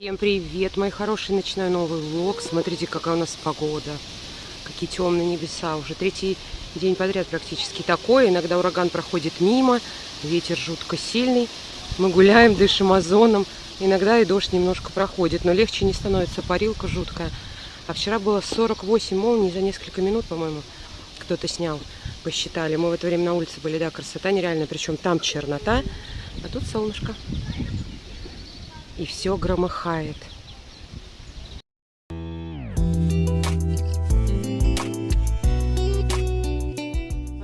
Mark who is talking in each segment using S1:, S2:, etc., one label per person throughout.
S1: Всем привет, мои хорошие, начинаю новый влог. Смотрите, какая у нас погода. Какие темные небеса. Уже третий день подряд практически такое. Иногда ураган проходит мимо, ветер жутко сильный. Мы гуляем, дышим озоном. Иногда и дождь немножко проходит, но легче не становится, парилка жуткая. А вчера было 48 молний за несколько минут, по-моему, кто-то снял, посчитали. Мы в это время на улице были, да, красота нереальная, причем там чернота, а тут солнышко и все громыхает.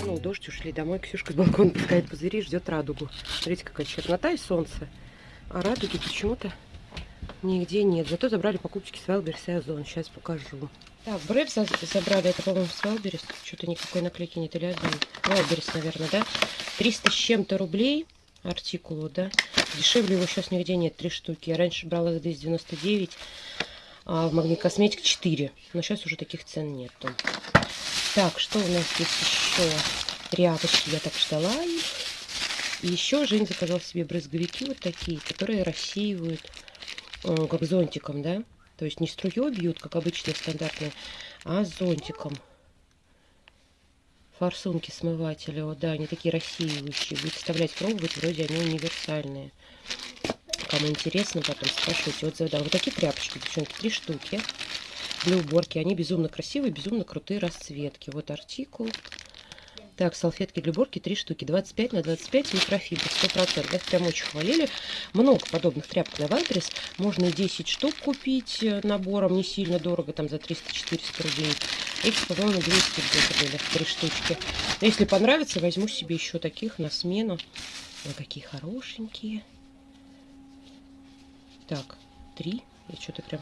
S1: Ну, дождь, ушли домой. Ксюшка с балкона пускает пузыри, ждет радугу. Смотрите, какая чернота и солнце. А радуги почему-то нигде нет. Зато забрали покупочки с Wildberries и Озон. Сейчас покажу. Так, Брейв забрали, это, по-моему, с Wildberries. Что-то никакой наклейки нет. Или Озон. Wildberries, наверное, да? 300 с чем-то рублей артикулу, да. Дешевле его сейчас нигде нет, три штуки. Я раньше брала их 299, а в Магнит Косметик 4. Но сейчас уже таких цен нету. Так, что у нас здесь еще? Тряпочки, я так ждала их. И еще Жень заказал себе брызговики вот такие, которые рассеивают э, как зонтиком, да. То есть не струей бьют, как обычные стандартные, а зонтиком форсунки смыватели, вот, да, они такие рассеивающие. Будете вставлять, пробовать, вроде они универсальные. Кому интересно, потом спрашивайте отзывы. Да, вот такие тряпочки, девчонки, три штуки для уборки. Они безумно красивые, безумно крутые расцветки. Вот артикул. Так, салфетки для уборки три штуки. 25 на 25 микрофибр, 100%. Нас прям очень хвалили. Много подобных тряпок на Вайберис. Можно 10 штук купить э, набором, не сильно дорого, там за 300-400 рублей. Эти, по-моему, 200 где-то были, три штучки. Но если понравится, возьму себе еще таких на смену. Ой, какие хорошенькие. Так, три. Я что-то прям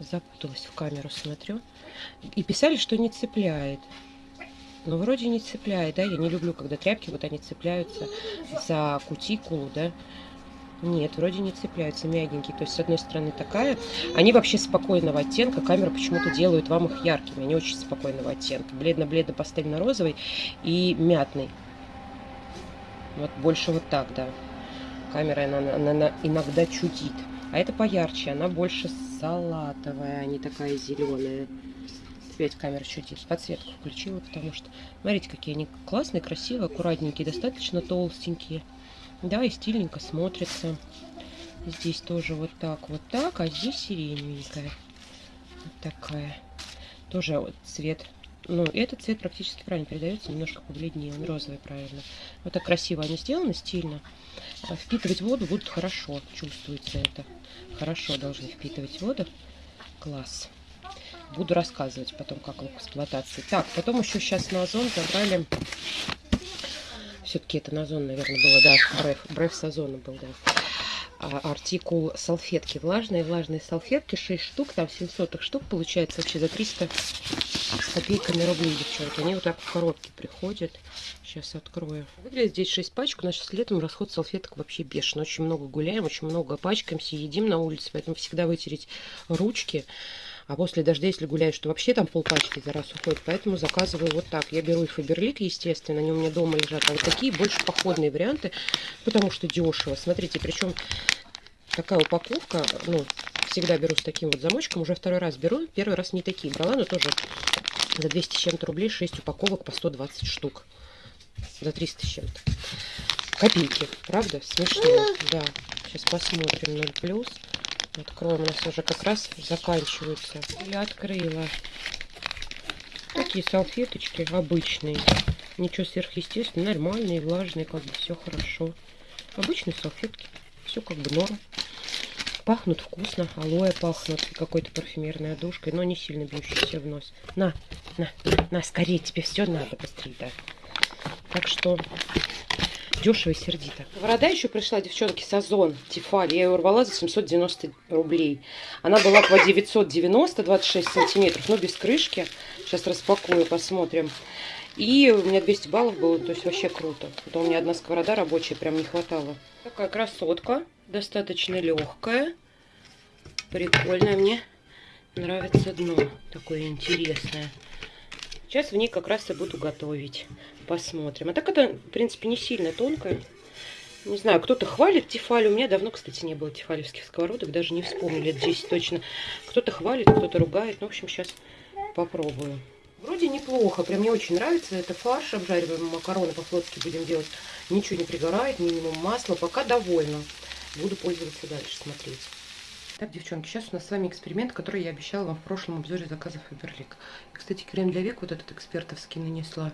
S1: запуталась в камеру, смотрю. И писали, что не цепляет. Но вроде не цепляет, да, я не люблю, когда тряпки вот они цепляются за кутикулу, да. Нет, вроде не цепляются, мягенькие. То есть, с одной стороны, такая. Они вообще спокойного оттенка. Камера почему-то делают вам их яркими. Они очень спокойного оттенка. Бледно-бледно-пастельно-розовый и мятный. Вот больше вот так, да. Камера, она, она, она иногда чудит. А это поярче. Она больше салатовая, а не такая зеленая опять камера чуть подсветку включила, потому что, смотрите, какие они классные, красивые, аккуратненькие, достаточно толстенькие. Да, и стильненько смотрится. Здесь тоже вот так, вот так, а здесь сиреневенькая. Вот такая. Тоже вот цвет. Ну, этот цвет практически правильно передается, немножко побледнее, он розовый, правильно. Вот так красиво они сделаны, стильно. А впитывать воду будут хорошо, чувствуется это. Хорошо должны впитывать воду. Класс. Буду рассказывать потом, как в эксплуатации. Так, потом еще сейчас на Озон забрали... Все-таки это на Озон, наверное, было, да, Бреф, Бреф с Озоном был, да. А, артикул салфетки влажные, влажные салфетки, 6 штук, там 700 штук получается вообще за 300 с копейками рублей, девчонки. Они вот так в коробке приходят. Сейчас открою. Выглядит здесь 6 пачек. У нас сейчас летом расход салфеток вообще бешеный. Очень много гуляем, очень много пачкаемся, едим на улице, поэтому всегда вытереть ручки. А после дождя, если гуляешь, то вообще там полпачки за раз уходит. Поэтому заказываю вот так. Я беру и Фаберлик, естественно. Они у меня дома лежат. А вот такие больше походные варианты, потому что дешево. Смотрите, причем такая упаковка, ну, всегда беру с таким вот замочком. Уже второй раз беру. Первый раз не такие брала, но тоже за 200 с чем-то рублей 6 упаковок по 120 штук. За 300 с чем-то. Копейки, правда? Смешно. Да. Сейчас посмотрим 0 плюс. Откроем, у нас уже как раз заканчивается. Я открыла. Такие салфеточки обычные. Ничего сверхъестественного, нормальные, влажные, как бы все хорошо. Обычные салфетки. Все как бы норм. Пахнут вкусно, алоэ пахнут какой-то парфюмерной одушкой, но не сильно бьющейся в нос. На, на, на, скорее, тебе все надо быстрее, да. Так что дешево и сердито. Ворода еще пришла, девчонки, Сазон Тифаль. Я ее урвала за 790 рублей. Она была по 990, 26 сантиметров, но без крышки. Сейчас распакую, посмотрим. И у меня 200 баллов было, то есть вообще круто. То у меня одна сковорода рабочая, прям не хватало. Такая красотка, достаточно легкая. Прикольная, мне нравится дно, такое интересное. Сейчас в ней как раз и буду готовить. Посмотрим. А так это, в принципе, не сильно тонкая. Не знаю, кто-то хвалит Тефаль. У меня давно, кстати, не было тефалевских сковородок. Даже не вспомнили, 10 точно. Кто-то хвалит, кто-то ругает. Ну, в общем, сейчас попробую. Вроде неплохо. Прям мне очень нравится. Это фарш. Обжариваем макароны по-флотски будем делать. Ничего не пригорает, минимум масла. Пока довольна. Буду пользоваться дальше, смотреть. Так, девчонки, сейчас у нас с вами эксперимент, который я обещала вам в прошлом обзоре заказов Фаберлик. Кстати, крем для век вот этот экспертовский нанесла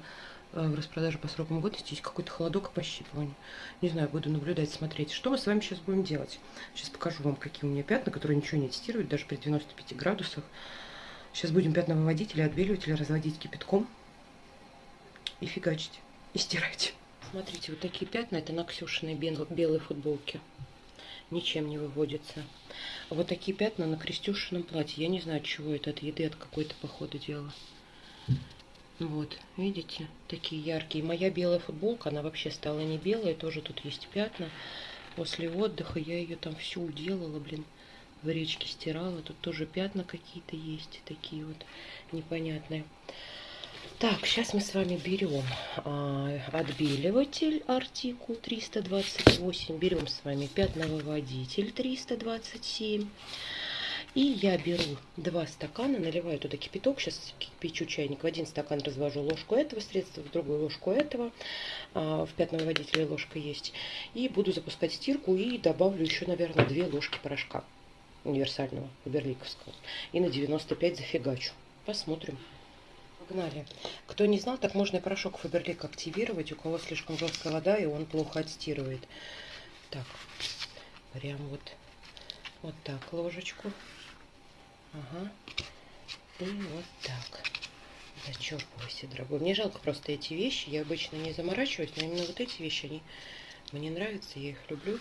S1: в распродаже по срокам годности есть какой-то холодок и пощипывание. Не знаю, буду наблюдать, смотреть. Что мы с вами сейчас будем делать? Сейчас покажу вам, какие у меня пятна, которые ничего не тестируют, даже при 95 градусах. Сейчас будем пятна выводить или отбеливатель разводить кипятком и фигачить, и стирать. Смотрите, вот такие пятна, это на Ксюшиной белой футболке. Ничем не выводится. Вот такие пятна на Крестюшином платье. Я не знаю, от чего это, от еды, от какой-то, походу, дела. Вот, видите, такие яркие. Моя белая футболка, она вообще стала не белая, тоже тут есть пятна. После отдыха я ее там всю уделала, блин, в речке стирала. Тут тоже пятна какие-то есть, такие вот непонятные. Так, сейчас мы с вами берем а, отбеливатель артикул 328, берем с вами пятновыводитель 327. И я беру два стакана, наливаю туда кипяток, сейчас кипячу чайник, в один стакан развожу ложку этого средства, в другую ложку этого, а, в пятном водителе ложка есть. И буду запускать стирку и добавлю еще, наверное, две ложки порошка универсального, берликовского. И на 95 зафигачу. Посмотрим. Погнали. Кто не знал, так можно и порошок Фаберлик активировать. У кого слишком жесткая вода, и он плохо отстирывает. Так, прям вот, вот так ложечку. Ага. И вот так. Зачерпывайся, дорогой. Мне жалко просто эти вещи. Я обычно не заморачиваюсь, но именно вот эти вещи, они мне нравятся, я их люблю.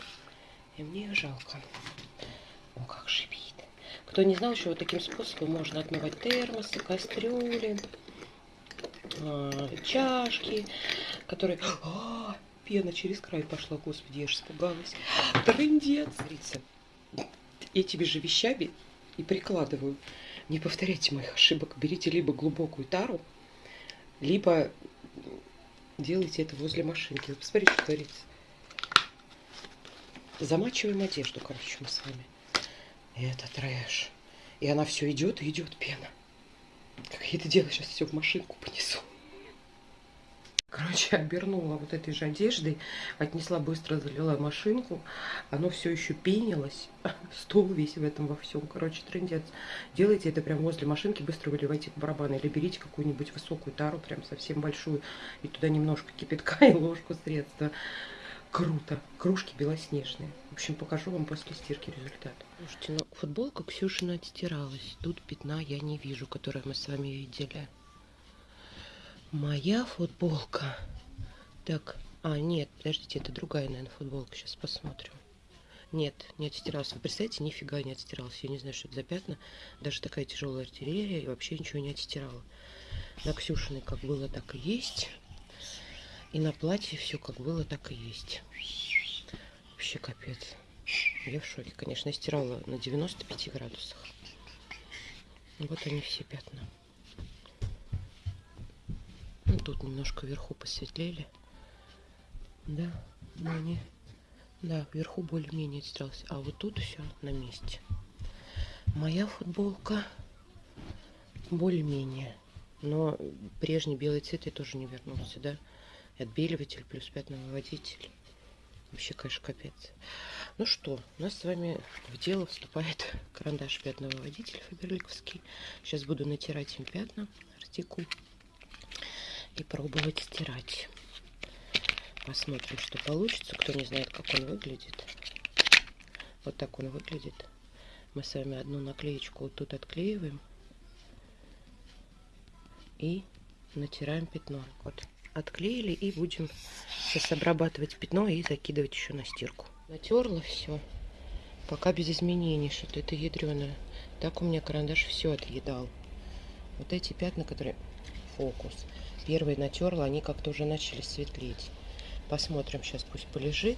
S1: И мне их жалко. О, как шипит. Кто не знал, что вот таким способом можно отмывать термосы, кастрюли, а, чашки, которые... А, пена через край пошла, господи, я же испугалась. Трындец. Говорится, этими же вещами и прикладываю. Не повторяйте моих ошибок. Берите либо глубокую тару, либо делайте это возле машинки. Посмотрите, что творится. Замачиваем одежду, короче, мы с вами. Это трэш. И она все идет и идет пена. Как я это делаю, сейчас все в машинку понесу. Короче, обернула вот этой же одеждой, отнесла быстро, залила машинку. Оно все еще пенилось. Стол весь в этом во всем. Короче, трендец. Делайте это прямо возле машинки, быстро выливайте в барабан. Или берите какую-нибудь высокую тару, прям совсем большую, и туда немножко кипятка и ложку средства. Круто. Кружки белоснежные. В общем, покажу вам после стирки результат. Слушайте, ну футболка Ксюшина отстиралась. Тут пятна я не вижу, которое мы с вами видели. Моя футболка. Так, а, нет, подождите, это другая, наверное, футболка. Сейчас посмотрим. Нет, не отстиралась. Вы представляете, нифига не отстиралась. Я не знаю, что это за пятна. Даже такая тяжелая артиллерия и вообще ничего не отстирала. На Ксюшиной как было, так и есть. И на платье все как было, так и есть. Вообще капец. Я в шоке, конечно. Я стирала на 95 градусах. Вот они все пятна. Ну, тут немножко вверху посветлели. Да, но они... Да, вверху более-менее отстирался. А вот тут все на месте. Моя футболка более-менее. Но прежний белый цвет я тоже не вернулся, да? Отбеливатель плюс пятновыводитель. Вообще, конечно, капец. Ну что, у нас с вами в дело вступает карандаш пятновыводитель фаберликовский. Сейчас буду натирать им пятна, артикул и пробовать стирать. Посмотрим, что получится. Кто не знает, как он выглядит. Вот так он выглядит. Мы с вами одну наклеечку вот тут отклеиваем. И натираем пятно. Вот отклеили и будем сейчас обрабатывать пятно и закидывать еще на стирку. Натерла все. Пока без изменений, что-то это ядреное. Так у меня карандаш все отъедал. Вот эти пятна, которые... Фокус первые натерла, они как-то уже начали светлеть. Посмотрим, сейчас пусть полежит.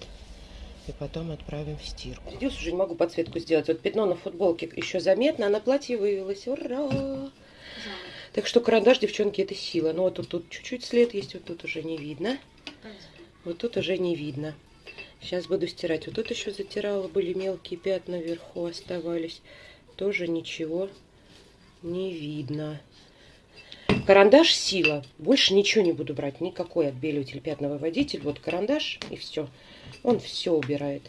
S1: И потом отправим в стирку. Здесь уже не могу подсветку сделать. Вот пятно на футболке еще заметно, а на платье вывелось. Ура! Так что карандаш, девчонки, это сила. Ну вот тут чуть-чуть след есть, вот тут уже не видно. Вот тут уже не видно. Сейчас буду стирать. Вот тут еще затирала, были мелкие пятна вверху оставались. Тоже ничего не видно. Карандаш сила. Больше ничего не буду брать. Никакой отбеливатель, пятновыводитель. Вот карандаш и все. Он все убирает.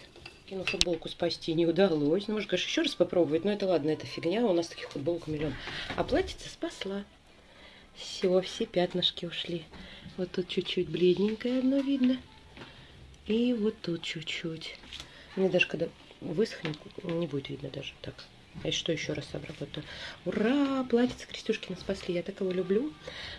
S1: Кину футболку спасти не удалось. Ну, может, конечно, еще раз попробовать. Но это ладно, это фигня. У нас таких футболок миллион. А платьице спасла. Все, все пятнышки ушли. Вот тут чуть-чуть бледненькое одно видно. И вот тут чуть-чуть. Мне даже когда высохнет, не будет видно даже так. А что еще раз обработаю? Ура! Платьице Крестюшкина спасли. Я так его люблю.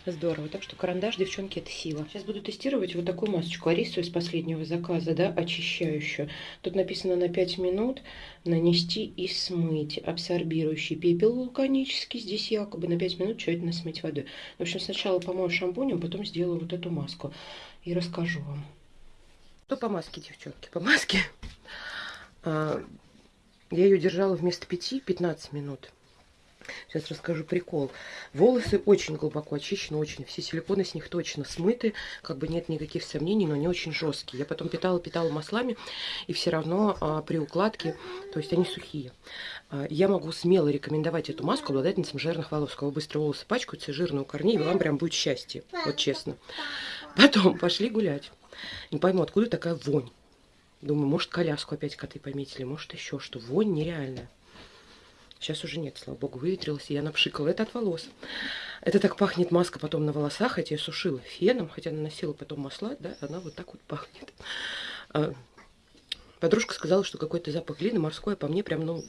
S1: Здорово. Так что карандаш, девчонки, это сила. Сейчас буду тестировать вот такую масочку Арису из последнего заказа, да, очищающую. Тут написано на 5 минут нанести и смыть. Абсорбирующий пепел вулканический. Здесь якобы на 5 минут тщательно смыть водой. В общем, сначала помою шампунем, потом сделаю вот эту маску. И расскажу вам. Что по маске, девчонки? По маске а, я ее держала вместо 5-15 минут. Сейчас расскажу прикол. Волосы очень глубоко очищены, очень. Все силиконы с них точно смыты. Как бы нет никаких сомнений, но они очень жесткие. Я потом питала-питала маслами, и все равно а, при укладке, то есть они сухие. А, я могу смело рекомендовать эту маску обладательницам жирных волос. Кого быстро волосы пачкаются, жирные у корней, вам прям будет счастье. Вот честно. Потом пошли гулять. Не пойму, откуда такая вонь. Думаю, может, коляску опять коты пометили, может, еще что. Вонь нереальная. Сейчас уже нет, слава богу, выветрилась, и я напшикала. Это от волос. Это так пахнет маска потом на волосах, хотя я сушила феном, хотя наносила потом масла, да, она вот так вот пахнет. А, подружка сказала, что какой-то запах глины морской, а по мне прям, ну,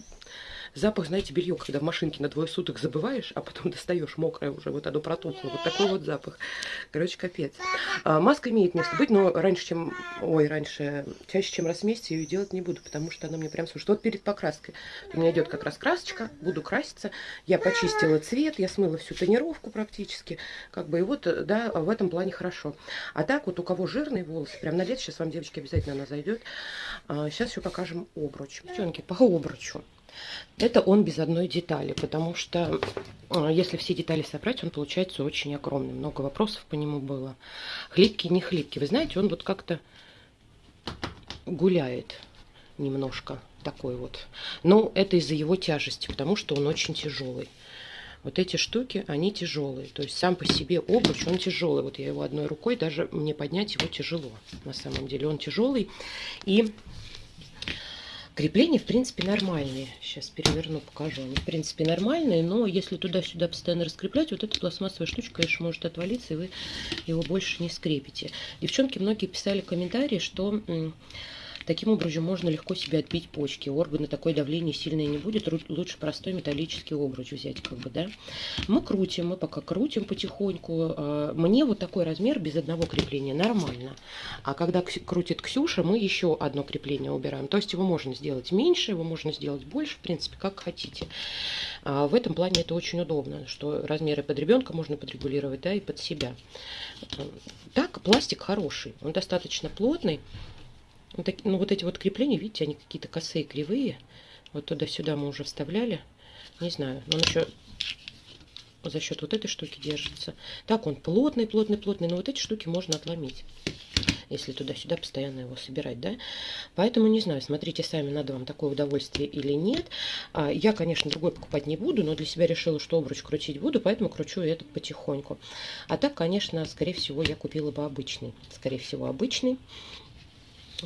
S1: Запах, знаете, белье, когда в машинке на двое суток забываешь, а потом достаешь мокрое уже, вот оно протухло. Вот такой вот запах. Короче, капец. А, маска имеет место быть, но раньше, чем... Ой, раньше, чаще, чем раз в месяц я ее делать не буду, потому что она мне прям слушает. Вот перед покраской у меня идет как раз красочка, буду краситься. Я почистила цвет, я смыла всю тонировку практически. Как бы, и вот, да, в этом плане хорошо. А так вот, у кого жирные волосы, прям на лет, сейчас вам, девочки, обязательно она зайдет. А, сейчас еще покажем обруч. Девчонки, по обручу. Это он без одной детали, потому что а, если все детали собрать, он получается очень огромный. Много вопросов по нему было. Хлипкий, не хлипкий. Вы знаете, он вот как-то гуляет немножко такой вот. Но это из-за его тяжести, потому что он очень тяжелый. Вот эти штуки, они тяжелые. То есть сам по себе обруч, он тяжелый. Вот я его одной рукой, даже мне поднять его тяжело. На самом деле он тяжелый. И Крепления, в принципе, нормальные. Сейчас переверну, покажу. Они, в принципе, нормальные, но если туда-сюда постоянно раскреплять, вот эта пластмассовая штучка, конечно, может отвалиться, и вы его больше не скрепите. Девчонки многие писали комментарии, что Таким образом можно легко себе отбить почки. Органы такое давление сильное не будет. Лучше простой металлический обруч взять, как бы, да. Мы крутим, мы пока крутим потихоньку. А, мне вот такой размер без одного крепления нормально. А когда крутит Ксюша, мы еще одно крепление убираем. То есть его можно сделать меньше, его можно сделать больше, в принципе, как хотите. А в этом плане это очень удобно, что размеры под ребенка можно подрегулировать, да, и под себя. Так, пластик хороший, он достаточно плотный. Вот, так, ну, вот эти вот крепления, видите, они какие-то косые, кривые. Вот туда-сюда мы уже вставляли. Не знаю, он еще за счет вот этой штуки держится. Так, он плотный, плотный, плотный, но вот эти штуки можно отломить, если туда-сюда постоянно его собирать, да. Поэтому не знаю, смотрите сами, надо вам такое удовольствие или нет. А, я, конечно, другой покупать не буду, но для себя решила, что обруч крутить буду, поэтому кручу этот потихоньку. А так, конечно, скорее всего, я купила бы обычный. Скорее всего, обычный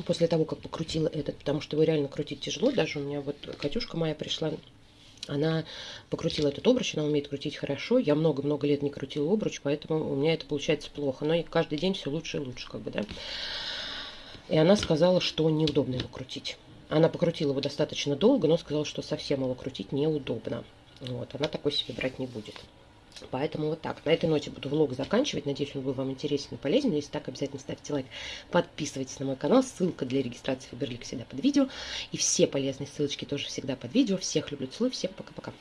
S1: после того, как покрутила этот, потому что его реально крутить тяжело. Даже у меня вот Катюшка моя пришла, она покрутила этот обруч, она умеет крутить хорошо. Я много-много лет не крутила обруч, поэтому у меня это получается плохо. Но и каждый день все лучше и лучше, как бы, да. И она сказала, что неудобно его крутить. Она покрутила его достаточно долго, но сказала, что совсем его крутить неудобно. Вот, она такой себе брать не будет. Поэтому вот так. На этой ноте буду влог заканчивать. Надеюсь, он был вам интересен и полезен. Если так, обязательно ставьте лайк, подписывайтесь на мой канал. Ссылка для регистрации Фаберлик всегда под видео. И все полезные ссылочки тоже всегда под видео. Всех люблю, целую. Всем пока-пока.